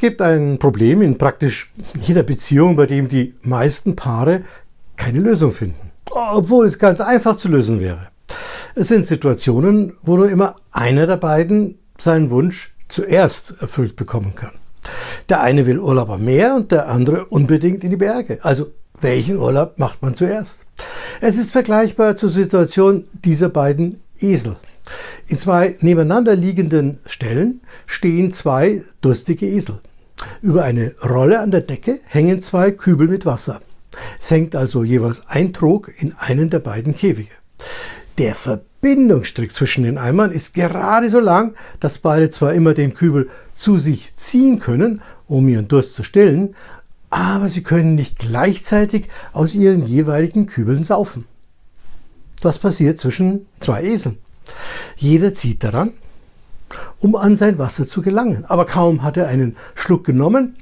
gibt ein Problem in praktisch jeder Beziehung, bei dem die meisten Paare keine Lösung finden, obwohl es ganz einfach zu lösen wäre. Es sind Situationen, wo nur immer einer der beiden seinen Wunsch zuerst erfüllt bekommen kann. Der eine will Urlaub am Meer und der andere unbedingt in die Berge. Also welchen Urlaub macht man zuerst? Es ist vergleichbar zur Situation dieser beiden Esel. In zwei nebeneinander liegenden Stellen stehen zwei durstige Esel. Über eine Rolle an der Decke hängen zwei Kübel mit Wasser. Es hängt also jeweils ein Trog in einen der beiden Käfige. Der Verbindungsstrick zwischen den Eimern ist gerade so lang, dass beide zwar immer den Kübel zu sich ziehen können, um ihren Durst zu stillen, aber sie können nicht gleichzeitig aus ihren jeweiligen Kübeln saufen. Was passiert zwischen zwei Eseln? Jeder zieht daran, um an sein Wasser zu gelangen. Aber kaum hat er einen Schluck genommen,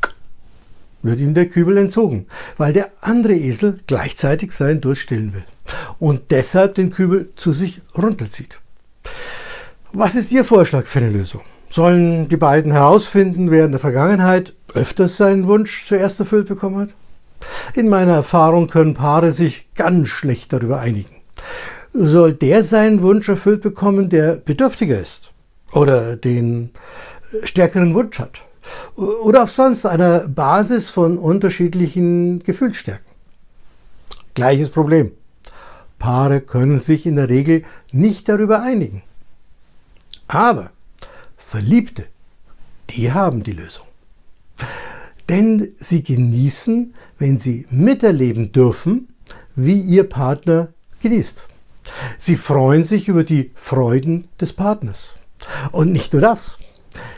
wird ihm der Kübel entzogen, weil der andere Esel gleichzeitig seinen Durst stillen will und deshalb den Kübel zu sich runterzieht. Was ist Ihr Vorschlag für eine Lösung? Sollen die beiden herausfinden, wer in der Vergangenheit öfters seinen Wunsch zuerst erfüllt bekommen hat? In meiner Erfahrung können Paare sich ganz schlecht darüber einigen. Soll der seinen Wunsch erfüllt bekommen, der bedürftiger ist oder den stärkeren Wunsch hat? oder auf sonst einer Basis von unterschiedlichen Gefühlsstärken. Gleiches Problem. Paare können sich in der Regel nicht darüber einigen. Aber Verliebte, die haben die Lösung. Denn sie genießen, wenn sie miterleben dürfen, wie ihr Partner genießt. Sie freuen sich über die Freuden des Partners. Und nicht nur das.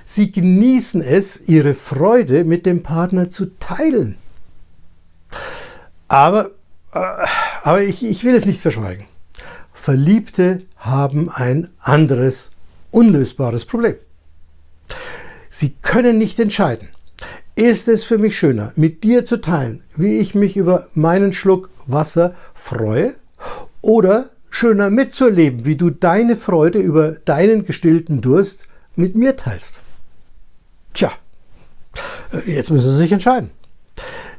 Sie genießen es, ihre Freude mit dem Partner zu teilen. Aber, äh, aber ich, ich will es nicht verschweigen. Verliebte haben ein anderes, unlösbares Problem. Sie können nicht entscheiden. Ist es für mich schöner, mit dir zu teilen, wie ich mich über meinen Schluck Wasser freue? Oder schöner mitzuerleben, wie du deine Freude über deinen gestillten Durst mit mir teilst. Tja, jetzt müssen Sie sich entscheiden,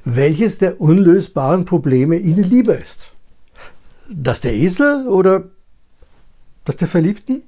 welches der unlösbaren Probleme Ihnen lieber ist. Das der Esel oder das der Verliebten?